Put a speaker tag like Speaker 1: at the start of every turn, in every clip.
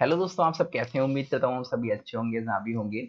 Speaker 1: Hello दोस्तों, आप सब कैसे हैं? उम्मीद करता हूँ हम सभी अच्छे होंगे जहाँ भी होंगे।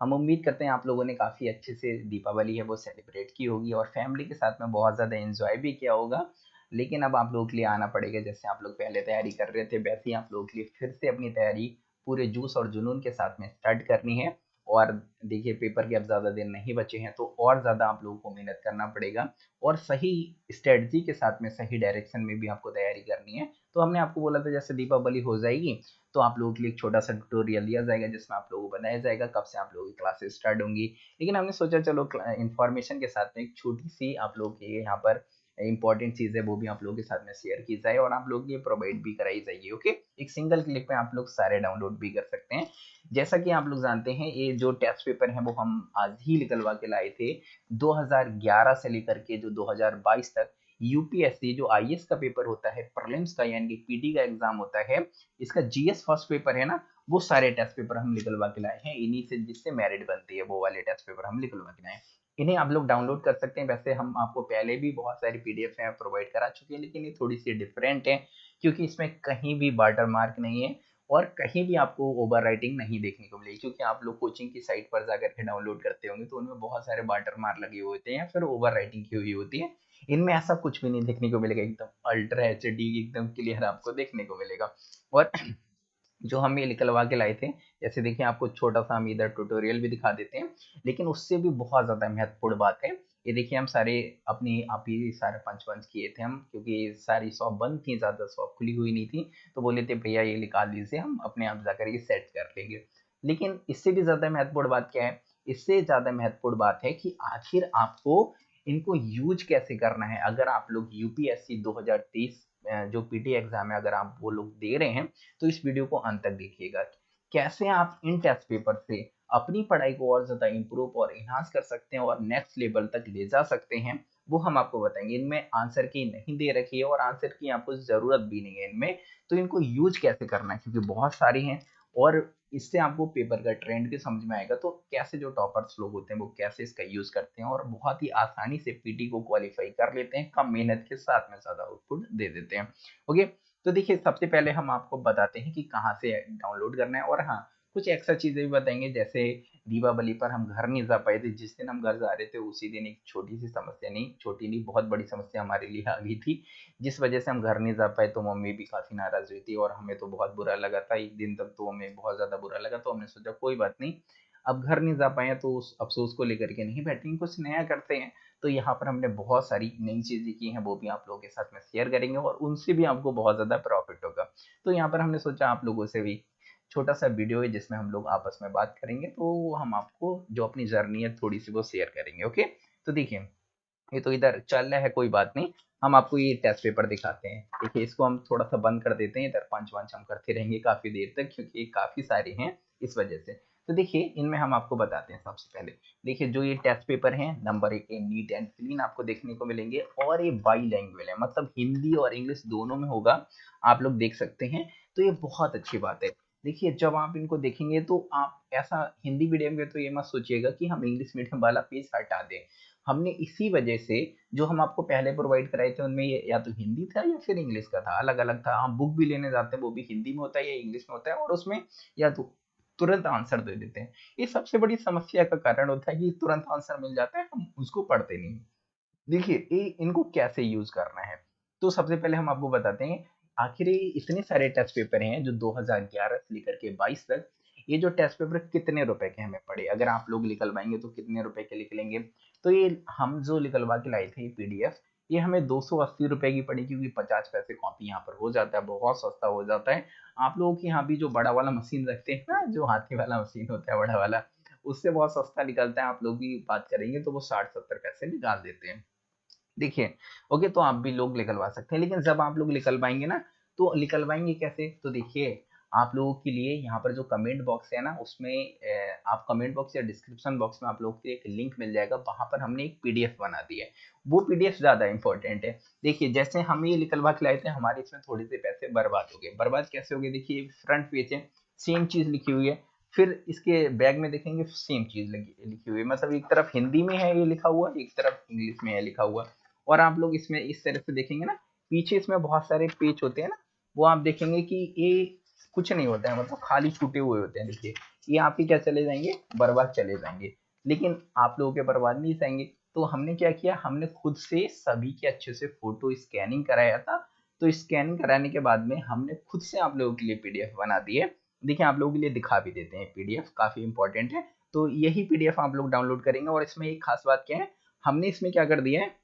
Speaker 1: हम उम्मीद करते हैं आप लोगों ने काफ़ी अच्छे से दीपावली है, वो सेलिब्रेट की होगी और फैमिली के साथ में बहुत ज़्यादा एंजॉय भी किया होगा। लेकिन अब आप लोगों के लिए आना पड़ेगा, जैसे आप लोग पहले तैयारी कर रहे थे, वैसे ही आप लोगों के लिए फिर से अपनी तैयारी पूरे जूस और जुनून के साथ में स्टार्ट करनी है। और देखिए पेपर के अब ज़्यादा दिन नहीं बचे हैं तो और ज़्यादा आप लोगों को मेहनत करना पड़ेगा। और सही स्ट्रेटजी के साथ में, सही डायरेक्शन में भी आपको तैयारी करनी है। तो हमने आपको बोला था, जैसे दीपावली हो जाएगी तो आप लोगों के लिए एक छोटा सा ट्यूटोरियल दिया जाएगा, जिसमें आप लोगों को बताया जाएगा, कब से आप लोगों की क्लासेस स्टार्ट होंगी। लेकिन हमने सोचा, चलो इन्फॉर्मेशन के साथ में एक छोटी सी आप लोगों के यहाँ पर इंपॉर्टेंट चीज़ है वो भी आप लोगों के साथ में शेयर की जाए और आप लोग ये प्रोवाइड भी कराई जाएगी ओके एक सिंगल क्लिक पे आप लोग सारे डाउनलोड भी कर सकते हैं। जैसा कि आप लोग जानते हैं, ये जो टेस्ट पेपर है वो हम आज ही निकलवा के लाए थे 2011 से लेकर के जो 2022 तक। यूपीएससी जो आईएएस का पेपर होता है प्रलिम्स का यानी कि पीटी का एग्ज़ाम होता है, इसका जीएस फ़र्स्ट पेपर है ना, वो सारे टेस्ट पेपर हम निकलवा के लाए हैं। इन्हीं से जिससे मेरिट बनती है, वो वाले टेस्ट पेपर हम निकलवा के लाए इन्हें आप लोग डाउनलोड कर सकते हैं। वैसे हम आपको पहले भी बहुत सारी पीडीएफ है प्रोवाइड करा चुके हैं, लेकिन ये थोड़ी सी डिफरेंट है, क्योंकि इसमें कहीं भी वाटर मार्क नहीं है और कहीं भी आपको ओवर राइटिंग नहीं देखने को मिलेगी। क्योंकि आप लोग कोचिंग की साइट पर जाकर के डाउनलोड करते होंगे तो उनमें बहुत सारे वाटर मार्क लगे हुए होते हैं या फिर ओवर राइटिंग की हुई होती है। इनमें ऐसा कुछ भी नहीं देखने को मिलेगा, एकदम अल्ट्रा एचडी एकदम क्लियर आपको देखने को मिलेगा। और जो हम ये निकलवा के लाए थे, जैसे देखिए आपको छोटा सा हम इधर ट्यूटोरियल भी दिखा देते हैं, लेकिन उससे भी बहुत ज़्यादा महत्वपूर्ण बात है। ये देखिए हम सारे अपनी आप ही सारे पंच पंच किए थे हम, क्योंकि सारी शॉप बंद थी, ज़्यादा शॉप खुली हुई नहीं थी तो बोले थे, भैया ये निकाल दीजिए, हम अपने आप जाकर ये सेट कर लेंगे। लेकिन इससे भी ज़्यादा महत्वपूर्ण बात क्या है? इससे ज़्यादा महत्वपूर्ण बात है कि आखिर आपको इनको यूज़ कैसे करना है? अगर आप लोग यूपीएससी 2023 जो पीटी एग्ज़ाम है, अगर आप वो लोग दे रहे हैं तो इस वीडियो को अंत तक देखिएगा कैसे आप इन टेस्ट पेपर से अपनी पढ़ाई को और ज़्यादा इम्प्रूव और इन्हांस कर सकते हैं और नेक्स्ट लेवल तक ले जा सकते हैं, वो हम आपको बताएँगे। इनमें आंसर की नहीं दे रखी है और आंसर की आपको ज़रूरत भी नहीं है इनमें। तो इनको यूज़ कैसे करना है? क्योंकि बहुत सारी हैं और इससे आपको पेपर का ट्रेंड भी समझ में आएगा तो कैसे जो टॉपर्स लोग होते हैं, वो कैसे इसका यूज़ करते हैं और बहुत ही आसानी से पीटी को क्वालिफाई कर लेते हैं, कम मेहनत के साथ में ज़्यादा आउटपुट दे देते हैं। ओके तो देखिए, सबसे पहले हम आपको बताते हैं कि कहाँ से डाउनलोड करना है और हाँ कुछ एक्स्ट्रा चीज़ें भी बताएँगे, जैसे दीपावली पर हम घर नहीं जा पाए थे। जिस दिन हम घर जा रहे थे, उसी दिन एक छोटी सी समस्या नहीं, छोटी नहीं, बहुत बड़ी समस्या हमारे लिए आ गई थी। जिस वजह से हम घर नहीं जा पाए तो मम्मी भी काफ़ी नाराज़ हुई थी और हमें तो बहुत बुरा लगा था। एक दिन तक तो हमें बहुत ज़्यादा बुरा लगा तो हमने सोचा, कोई बात नहीं, अब घर नहीं जा पाए तो उस अफसोस को लेकर के नहीं बैठेंगे, कुछ नया करते हैं। तो यहाँ पर हमने बहुत सारी नई चीज़ें की हैं, वो भी आप लोगों के साथ में शेयर करेंगे और उनसे भी आपको बहुत ज़्यादा प्रॉफिट होगा। तो यहाँ पर हमने सोचा, आप लोगों से भी छोटा सा वीडियो है जिसमें हम लोग आपस में बात करेंगे तो हम आपको जो अपनी जर्नी है थोड़ी सी वो शेयर करेंगे, ओके? तो देखिए, ये तो इधर चल रहा है, कोई बात नहीं। हम आपको ये टेस्ट पेपर दिखाते हैं। देखिए, इसको हम थोड़ा सा बंद कर देते हैं, इधर पंच वंच हम करते रहेंगे काफ़ी देर तक, क्योंकि ये काफ़ी सारे हैं इस वजह से। तो देखिए, इनमें हम आपको बताते हैं सबसे पहले। देखिए, जो ये टेस्ट पेपर है नंबर एक नीट एंड क्लीन आपको देखने को मिलेंगे, और ये बाई लैंग्वेज है मतलब हिंदी और इंग्लिश दोनों में होगा, आप लोग देख सकते हैं। तो ये बहुत अच्छी बात है। देखिए, जब आप इनको देखेंगे तो आप ऐसा हिंदी मीडियम में तो ये मत सोचिएगा कि हम इंग्लिश मीडियम वाला पेज हटा दें। हमने इसी वजह से जो हम आपको पहले प्रोवाइड कराए थे, उनमें ये या तो हिंदी था या फिर इंग्लिश का था अलग अलग था। हम बुक भी लेने जाते हैं, वो भी हिंदी में होता है या इंग्लिश में होता है और उसमें या तो तुरंत आंसर दे देते हैं। ये सबसे बड़ी समस्या का कारण होता है कि तुरंत आंसर मिल जाता है, हम उसको पढ़ते नहीं। देखिए ये इनको कैसे यूज़ करना है? तो सबसे पहले हम आपको बताते हैं आखिर इतने सारे टेस्ट पेपर हैं जो 2011 से लेकर के 22 तक, ये जो टेस्ट पेपर कितने रुपए के हमें पड़े? अगर आप लोग निकलवाएँगे तो कितने रुपए के निकलेंगे? तो ये हम जो निकलवा के लाए थे ये पीडीएफ ये हमें दो सौ अस्सी रुपए की पड़ी क्योंकि पचास पैसे कॉपी यहाँ पर हो जाता है, बहुत सस्ता हो जाता है। आप लोगों के यहाँ भी जो बड़ा वाला मशीन रखते हैं ना, जो हाथी वाला मशीन होता है, बड़ा वाला, उससे बहुत सस्ता निकलता है, आप लोग भी बात करेंगे तो वो साठ सत्तर पैसे निकाल देते हैं। देखिए, ओके तो आप भी लोग निकलवा सकते हैं, लेकिन जब आप लोग निकलवाएँगे ना तो निकलवाएँगे कैसे? तो देखिए, आप लोगों के लिए यहाँ पर जो कमेंट बॉक्स है ना, उसमें आप कमेंट बॉक्स या डिस्क्रिप्शन बॉक्स में आप लोगों के लिए एक लिंक मिल जाएगा, वहाँ पर हमने एक पीडीएफ बना दी है। वो पीडीएफ ज़्यादा इंपॉर्टेंट है। देखिए, जैसे हम ये निकलवा के लाए थे, हमारे इसमें थोड़े से पैसे बर्बाद हो गए। बर्बाद कैसे हो गए? देखिए फ्रंट पेज है सेम चीज़ लिखी हुई है, फिर इसके बैग में देखेंगे सेम चीज़ लिखी हुई है। मतलब एक तरफ़ हिंदी में है ये लिखा हुआ, एक तरफ़ इंग्लिश में है लिखा हुआ। और आप लोग इसमें इस तरह से देखेंगे ना, पीछे इसमें बहुत सारे पेज होते हैं ना, वो आप देखेंगे कि ये कुछ नहीं होता है मतलब खाली छूटे हुए होते हैं। देखिए, ये आपके क्या चले जाएँगे? बर्बाद चले जाएँगे। लेकिन आप लोगों के बर्बाद नहीं जाएँगे। तो हमने क्या किया? हमने खुद से सभी के अच्छे से फ़ोटो स्कैनिंग कराया था। तो स्कैनिंग कराने के बाद में हमने खुद से आप लोगों के लिए पीडीएफ बना दी है। देखिए, आप लोगों के लिए दिखा भी देते हैं। पीडीएफ काफ़ी इंपॉर्टेंट है। तो यही पीडीएफ आप लोग डाउनलोड करेंगे। और इसमें एक खास बात क्या है? हमने इसमें क्या कर दिया है?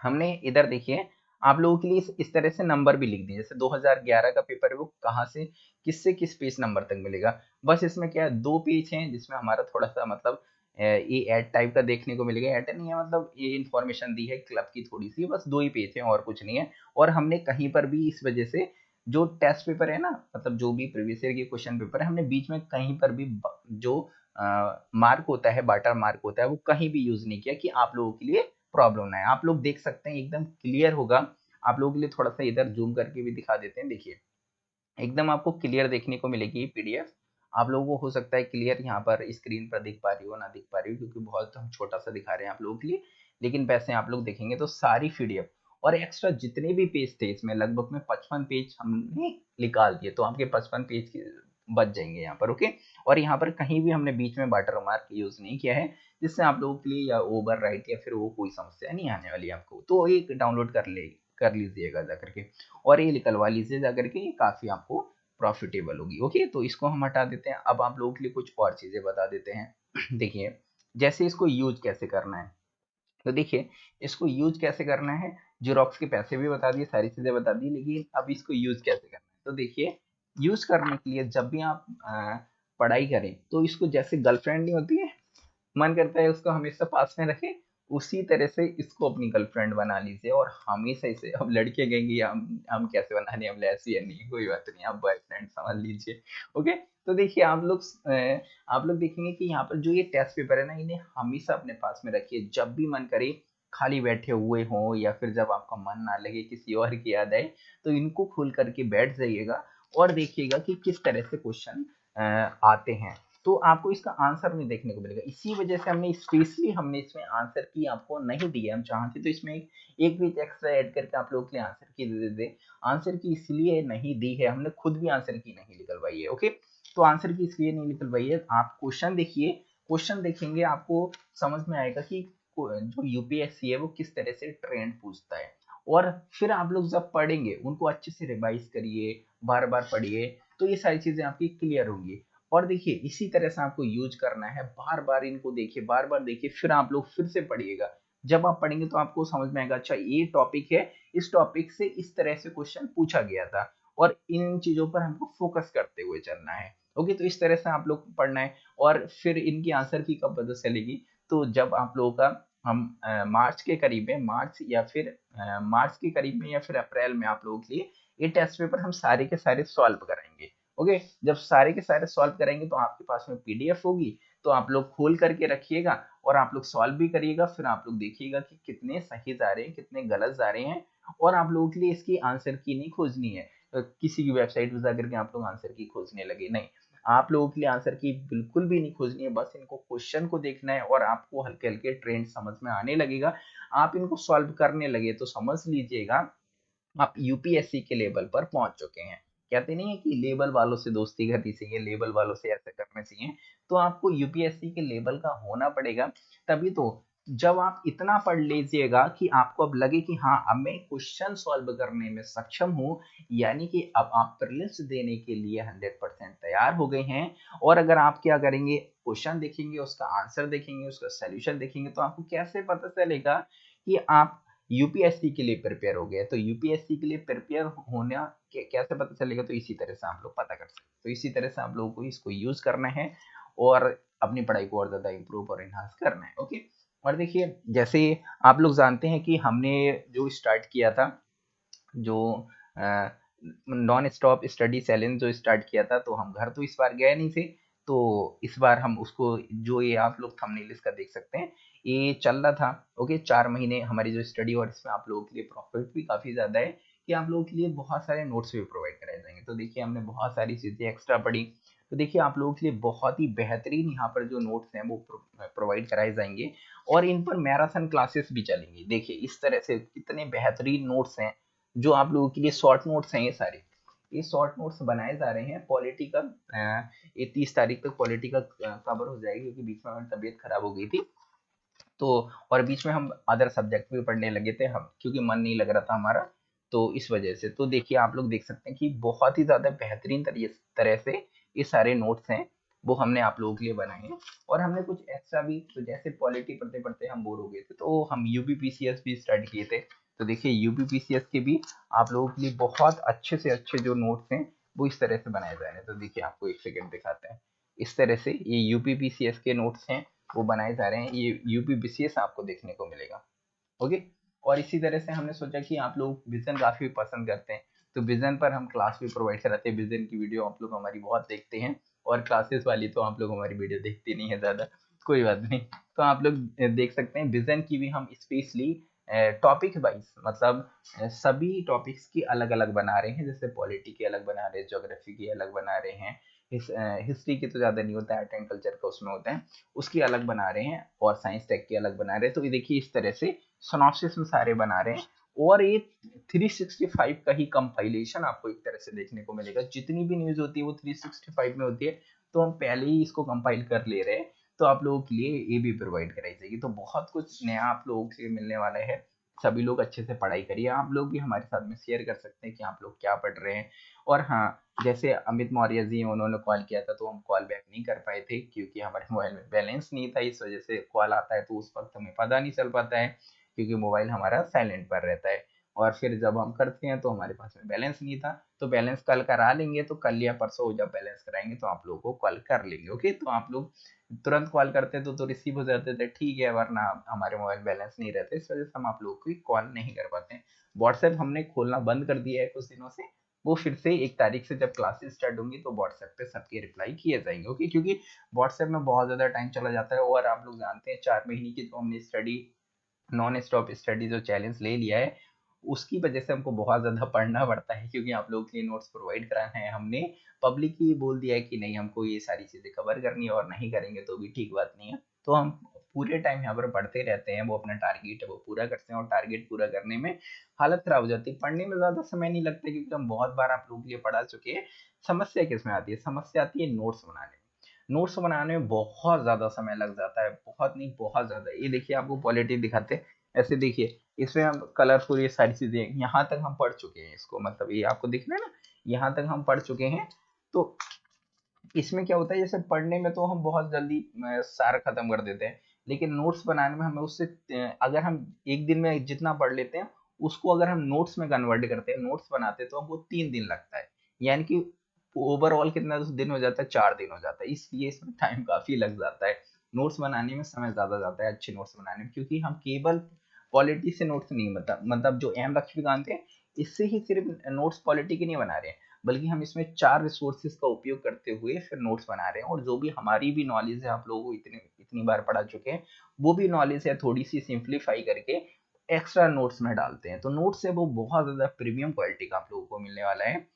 Speaker 1: हमने इधर देखिए आप लोगों के लिए इस, इस तरह से नंबर भी लिख दिए जैसे 2011 का पेपर वो कहाँ से किससे किस पेज नंबर तक मिलेगा। बस इसमें क्या है दो पेज हैं जिसमें हमारा थोड़ा सा मतलब ये एड टाइप का देखने को मिलेगा। एड नहीं है मतलब ये इन्फॉर्मेशन दी है क्लब की थोड़ी सी बस दो ही पेज हैं और कुछ नहीं है। और हमने कहीं पर भी इस वजह से जो टेस्ट पेपर है ना मतलब जो भी प्रीवियस ईयर के क्वेश्चन पेपर है हमने बीच में कहीं पर भी जो मार्क होता है बाटर मार्क होता है वो कहीं भी यूज़ नहीं किया कि आप लोगों के लिए प्रॉब्लम ना है आप लोग देख सकते हैं, एकदम क्लियर होगा। आप लोगों के लिए थोड़ा सा इधर जूम करके भी दिखा देते हैं, देखिए। एकदम आपको क्लियर देखने को मिलेगी पीडीएफ आप लोगों को हो सकता है क्लियर यहाँ पर स्क्रीन पर दिख पा रही हो, ना दिख पा रही हो, क्योंकि बहुत हम छोटा सा दिखा रहे हैं आप लोगों के लिए। लेकिन वैसे आप लोग देखेंगे तो सारी पीडीएफ और एक्स्ट्रा जितने भी पेज थे, इसमें लगभग में पचपन पेज हमने निकाल दिए। तो आपके पचपन पेज बच जाएँगे यहाँ पर ओके और यहाँ पर कहीं भी हमने बीच में वाटर मार्क यूज़ नहीं किया है, जिससे आप लोगों के लिए या ओवर राइट या फिर वो कोई समस्या नहीं आने वाली आपको। तो एक डाउनलोड कर ले, कर लीजिएगा जाकर के और ये निकलवा लीजिए जाकर के काफ़ी आपको प्रॉफिटेबल होगी ओके तो इसको हम हटा देते हैं। अब आप लोगों के लिए कुछ और चीज़ें बता देते हैं। देखिए, जैसे इसको यूज़ कैसे करना है तो देखिए, इसको यूज़ कैसे करना है जीरोक्स के पैसे भी बता दिए, सारी चीज़ें बता दी, लेकिन अब इसको यूज़ कैसे करना है? तो देखिए यूज़ करने के लिए जब भी आप पढ़ाई करें तो इसको जैसे गर्लफ्रेंड नहीं होती है, मन करता है उसको हमेशा पास में रखें, उसी तरह से इसको अपनी गर्लफ्रेंड बना लीजिए और हमेशा इसे, अब लड़के कहेंगे, हम हम कैसे बनाने, हम ऐसी है नहीं, कोई बात नहीं, आप बॉयफ्रेंड समझ लीजिए। ओके? तो देखिए, आप लोग आप लोग देखेंगे कि यहाँ पर जो ये टेस्ट पेपर है ना, इन्हें हमेशा अपने पास में रखिए। जब भी मन करे, खाली बैठे हुए हों या फिर जब आपका मन ना लगे किसी और की याद आए तो इनको खोल करके बैठ जाइएगा। और देखिएगा कि किस तरह से क्वेश्चन आते हैं। तो आपको इसका आंसर नहीं देखने को मिलेगा। इसी वजह से हमने स्पेशली हमने इसमें आंसर की आपको नहीं दिया। हम चाहते तो इसमें एक, एक पेज एक्स्ट्रा ऐड करके आप लोगों के लिए आंसर की दे देते आंसर की इसलिए नहीं दी है। हमने खुद भी आंसर की नहीं निकलवाई है ओके तो आंसर की इसलिए नहीं निकलवाई है। आप क्वेश्चन देखिए। क्वेश्चन देखेंगे आपको समझ में आएगा कि जो यूपीएससी है वो किस तरह से ट्रेंड पूछता है। और फिर आप लोग जब पढ़ेंगे उनको अच्छे से रिवाइज करिए। बार बार पढ़िए तो ये सारी चीज़ें आपकी क्लियर होंगी। और देखिए इसी तरह से आपको यूज़ करना है बार बार इनको देखिए बार बार देखिए फिर आप लोग फिर से पढ़िएगा। जब आप पढ़ेंगे तो आपको समझ में आएगा अच्छा ये टॉपिक है। इस टॉपिक से इस तरह से क्वेश्चन पूछा गया था। और इन चीज़ों पर हमको फोकस करते हुए चलना है। ओके तो इस तरह से आप लोग पढ़ना है और फिर इनकी आंसर की कब पता चलेगी? तो जब आप लोगों का हम आ, मार्च के करीब में मार्च या फिर आ, मार्च के करीब में या फिर अप्रैल में आप लोगों के लिए ये टेस्ट पेपर हम सारे के सारे सॉल्व कराएँगे ओके जब सारे के सारे सॉल्व करेंगे तो आपके पास में पीडीएफ होगी तो आप लोग खोल करके रखिएगा और आप लोग सॉल्व भी करिएगा, फिर आप लोग देखिएगा कि कितने सही जा रहे हैं, कितने गलत जा रहे हैं और आप लोगों के लिए इसकी आंसर की नहीं खोजनी है। किसी की वेबसाइट पर जाकर के आप लोग आंसर की खोजने लगे, नहीं। आप लोगों के लिए आंसर की बिल्कुल भी नहीं खोजनी है, बस इनको क्वेश्चन को देखना है और आपको हल्के हल्के ट्रेंड समझ में आने लगेगा। आप इनको सॉल्व करने लगे तो समझ लीजिएगा आप यूपीएससी के लेवल पर पहुँच चुके हैं। कहते नहीं है कि लेबल वालों से दोस्ती करनी चाहिए लेबल वालों से ऐसा करना चाहिए तो आपको यूपीएससी के लेवल का होना पड़ेगा। तभी तो जब आप इतना पढ़ लीजिएगा कि आपको अब लगे कि हाँ अब मैं क्वेश्चन सॉल्व करने में सक्षम हूँ, यानी कि अब आप प्रिलिम्स देने के लिए 100 परसेंट तैयार हो गए हैं। और अगर आप क्या करेंगे क्वेश्चन देखेंगे, उसका आंसर देखेंगे, उसका सोल्यूशन देखेंगे तो आपको कैसे पता चलेगा कि आप यूपीएससी के लिए प्रिपेयर हो गया तो यूपीएससी के लिए प्रिपेयर होना कैसे पता चलेगा? तो इसी तरह से आप लोग पता कर सकते तो इसी तरह से आप लोगों को इसको यूज़ करना है और अपनी पढ़ाई को और ज़्यादा इम्प्रूव और इन्हांस करना है। ओके और देखिए, जैसे आप लोग जानते हैं कि हमने जो स्टार्ट किया था, जो नॉन स्टॉप स्टडी चैलेंज जो स्टार्ट किया था तो हम घर तो इस बार गए नहीं थे। तो इस बार हम उसको, जो ये आप लोग थंबनेल इसका देख सकते हैं, ये चल रहा था ओके चार महीने हमारी जो स्टडी और इसमें आप लोगों के लिए प्रॉफिट भी काफ़ी ज़्यादा है कि आप लोगों के लिए बहुत सारे नोट्स भी प्रोवाइड कराए जाएँगे। तो देखिए, हमने बहुत सारी चीज़ें एक्स्ट्रा पढ़ी। तो देखिए, आप लोगों के लिए बहुत ही बेहतरीन यहाँ पर जो नोट्स हैं वो प्रोवाइड कराए जाएँगे और इन पर मैराथन क्लासेस भी चलेंगी। देखिए, इस तरह से कितने बेहतरीन नोट्स हैं, जो आप लोगों के लिए शॉर्ट नोट्स हैं ये सारे। ये शॉर्ट नोट्स बनाए जा रहे हैं। पॉलिटी का ये तीस तारीख तक पॉलिटी का कवर हो जाएगी क्योंकि बीच में हमारी तबीयत खराब हो गई थी। तो और बीच में हम अदर सब्जेक्ट भी पढ़ने लगे थे हम, क्योंकि मन नहीं लग रहा था हमारा तो इस वजह से। तो देखिए, आप लोग देख सकते हैं कि बहुत ही ज़्यादा बेहतरीन तरह से ये सारे नोट्स हैं, वो हमने आप लोगों के लिए बनाए हैं। और हमने कुछ एक्स्ट्रा भी तो जैसे पॉलिटी पढ़ते पढ़ते हम बोर हो गए थे तो हम पीसीएस भी स्टार्ट किए थे। तो देखिए यूपी पीसीएस के भी आप लोगों के लिए बहुत अच्छे से अच्छे जो नोट्स हैं, वो इस तरह से बनाए जा रहे हैं तो देखिए, आपको एक सेकेंड दिखाते हैं। इस तरह से ये यूपी पीसीएस के नोट्स हैं, वो बनाए जा रहे हैं। ये यूपी बीसीएस आपको देखने को मिलेगा। ओके? और इसी तरह से हमने सोचा कि आप लोग विजन काफ़ी पसंद करते हैं। तो विजन पर हम क्लास भी प्रोवाइड कराते हैं। विजन की वीडियो आप लोग हमारी बहुत देखते हैं। और क्लासेस वाली तो आप लोग हमारी वीडियो देखते नहीं है ज़्यादा। कोई बात नहीं। तो आप लोग देख सकते हैं विजन की भी हम स्पेशली टॉपिक वाइज मतलब सभी टॉपिक्स की अलग अलग बना रहे हैं, जैसे पॉलिटी की अलग बना रहे हैं जोग्राफी की अलग बना रहे हैं हिस्ट्री की तो ज़्यादा नहीं होता है आर्ट एंड कल्चर का उसमें होता है, उसकी अलग बना रहे हैं, और साइंस टेक की अलग बना रहे हैं तो ये देखिए इस तरह से सोनॉप्सिस में सारे बना रहे हैं, और ये 365 का ही कंपाइलेशन आपको एक तरह से देखने को मिलेगा, जितनी भी न्यूज़ होती है वो 365 में होती है तो हम पहले ही इसको कंपाइल कर ले रहे हैं तो आप लोगों के लिए ये भी प्रोवाइड कराई जाएगी। तो बहुत कुछ नया आप लोगों से मिलने वाला है। सभी लोग अच्छे से पढ़ाई करिए। आप लोग भी हमारे साथ में शेयर कर सकते हैं कि आप लोग क्या पढ़ रहे हैं। और हाँ जैसे अमित मौर्य जी उन्होंने कॉल किया था तो हम कॉल बैक नहीं कर पाए थे क्योंकि हमारे मोबाइल में बैलेंस नहीं था। इस वजह से कॉल आता है तो उस वक्त हमें पता नहीं चल पाता है क्योंकि मोबाइल हमारा साइलेंट पर रहता है। और फिर जब हम करते हैं तो हमारे पास में बैलेंस नहीं था। तो बैलेंस कल करा लेंगे तो कल या परसों जब बैलेंस कराएँगे तो आप लोगों को कॉल कर लेंगे ओके तो आप लोग तुरंत कॉल करते तो तो रिसीव हो जाते थे, ठीक है, वरना हमारे मोबाइल बैलेंस नहीं रहते, इस वजह से हम आप लोगों को कॉल नहीं कर पाते। व्हाट्सएप हमने खोलना बंद कर दिया है कुछ दिनों से। वो फिर से एक तारीख से जब क्लासेस स्टार्ट होंगी तो व्हाट्सएप पे सबके रिप्लाई किए जाएँगे ओके क्योंकि व्हाट्सएप में बहुत ज़्यादा टाइम चला जाता है और आप लोग जानते हैं, चार महीने की जो हमने स्टडी नॉन स्टॉप स्टडी जो चैलेंज ले लिया है उसकी वजह से हमको बहुत ज़्यादा पढ़ना पड़ता है, क्योंकि आप लोगों के लिए नोट्स प्रोवाइड कराना है। हमने पब्लिक ही बोल दिया है कि नहीं, हमको ये सारी चीज़ें कवर करनी है और नहीं करेंगे तो भी ठीक बात नहीं है। तो हम पूरे टाइम यहाँ पर पढ़ते रहते हैं, वो अपना टारगेट है वो पूरा करते हैं और टारगेट पूरा करने में हालत खराब हो जाती है। पढ़ने में ज़्यादा समय नहीं लगता, क्योंकि हम बहुत बार आप लोगों लिए पढ़ा चुके हैं। समस्या किसमें आती है? समस्या आती है नोट्स बनाने नोट्स बनाने में बहुत ज़्यादा समय लग जाता है, बहुत नहीं, बहुत ज़्यादा। ये देखिए, आपको पॉलिटी दिखाते ऐसे देखिए इसमें हम कलरफुल ये सारी चीज़ें यहाँ तक हम पढ़ चुके हैं इसको। मतलब ये आपको दिख रहा है ना, यहाँ तक हम पढ़ चुके हैं। तो इसमें क्या होता है, जैसे पढ़ने में तो हम बहुत जल्दी सारा खत्म कर देते हैं, लेकिन नोट्स बनाने में हमें उससे अगर हम एक दिन में जितना पढ़ लेते हैं, उसको अगर हम नोट्स में कन्वर्ट करते हैं नोट्स बनाते हैं तो हमको तीन दिन लगता है। यानी कि ओवरऑल कितना दिन हो जाता है, चार दिन हो जाता है। इसलिए इसमें टाइम काफ़ी लग जाता है। नोट्स बनाने में समय ज़्यादा जाता है, अच्छे नोट्स बनाने में, क्योंकि हम केवल क्वालिटी से नोट्स नहीं मतलब मतलब जो एम लक्ष्मीकांत है इससे ही सिर्फ़ नोट्स क्वालिटी के नहीं बना रहे हैं, बल्कि हम इसमें चार रिसोर्सेज का उपयोग करते हुए फिर नोट्स बना रहे हैं, और जो भी हमारी भी नॉलेज है, आप लोगों को इतने, इतनी बार पढ़ा चुके हैं, वो भी नॉलेज है थोड़ी सी सिंप्लीफाई करके एक्स्ट्रा नोट्स में डालते हैं। तो नोट्स है वो बहुत ज़्यादा प्रीमियम क्वालिटी का आप लोगों को मिलने वाला है।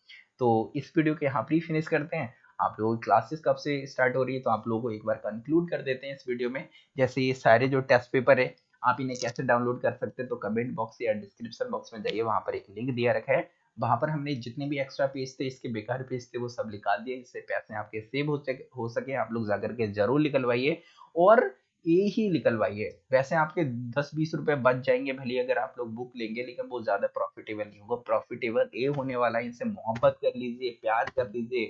Speaker 1: तो इस वीडियो के यहाँ पर फिनिश करते हैं। आप लोगों की क्लासेस कब से स्टार्ट हो रही है तो आप लोगों को एक बार कंक्लूड कर देते हैं इस वीडियो में। जैसे ये सारे जो टेस्ट पेपर है आप इन्हें कैसे डाउनलोड कर सकते हैं तो कमेंट बॉक्स या डिस्क्रिप्शन बॉक्स में जाइए, वहाँ पर एक लिंक दिया रखा है। वहाँ पर हमने जितने भी एक्स्ट्रा पेज थे, इसके बेकार पेज थे, वो सब निकाल दिए जिससे पैसे आपके सेव हो सके हो सके, आप लोग जाकर के ज़रूर निकलवाइए और ए ही निकलवाइए। वैसे आपके दस बीस रुपए बच जाएँगे, भले अगर आप लोग बुक लेंगे, लेकिन वो ज़्यादा प्रॉफिटेबल नहीं होगा। प्रॉफिटेबल ए होने वाला है, इनसे मोहब्बत कर लीजिए, प्यार कर लीजिए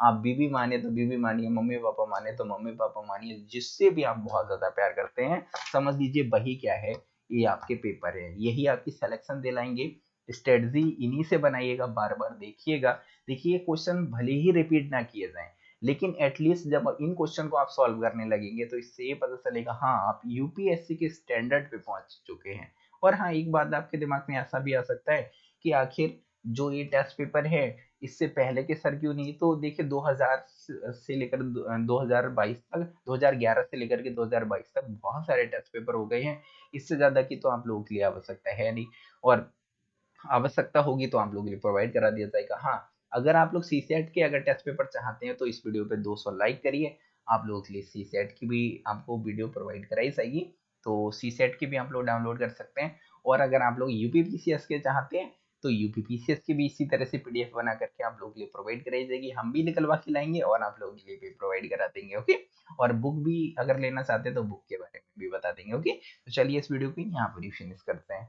Speaker 1: आप बीबी माने तो बीबी मानिए, मम्मी पापा माने तो मम्मी पापा मानिए, जिससे भी आप बहुत ज़्यादा प्यार करते हैं, समझ लीजिए वही क्या है, ये आपके पेपर है। यही आपकी सिलेक्शन दिलाएँगे। स्ट्रेटजी इन्हीं से बनाइएगा बार बार देखिएगा। देखिए क्वेश्चन भले ही रिपीट ना किए जाए, लेकिन एटलीस्ट जब इन क्वेश्चन को आप सॉल्व करने लगेंगे तो इससे ये पता चलेगा हाँ आप यूपीएससी के स्टैंडर्ड पे पहुँच चुके हैं। और हाँ एक बात आपके दिमाग में ऐसा भी आ सकता है कि आखिर जो ये टेस्ट पेपर है इससे पहले के सर क्यों नहीं? तो देखिए 2000 से लेकर 2022 तक 2011 से लेकर के 2022 तक बहुत सारे टेस्ट पेपर हो गए हैं। इससे ज़्यादा की तो आप लोगों के लिए आवश्यकता है नहीं। और आवश्यकता होगी तो आप लोगों के लिए प्रोवाइड करा दिया जाएगा। हाँ अगर आप लोग सी सेट के अगर टेस्ट पेपर चाहते हैं तो इस वीडियो पे 200 लाइक करिए। आप लोगों के लिए सी सेट की भी आपको वीडियो प्रोवाइड कराई जाएगी। तो सी सेट की भी आप लोग डाउनलोड कर सकते हैं। और अगर आप लोग यूपी के चाहते हैं तो यूपीपीसीएस की भी इसी तरह से पीडीएफ बना करके आप लोग के लिए प्रोवाइड कराई जाएगी। हम भी निकलवा के लाएँगे और आप लोगों के लिए भी प्रोवाइड करा देंगे ओके और बुक भी अगर लेना चाहते हैं तो बुक के बारे में भी बता देंगे ओके तो चलिए इस वीडियो को यहाँ पर फिनिश करते हैं।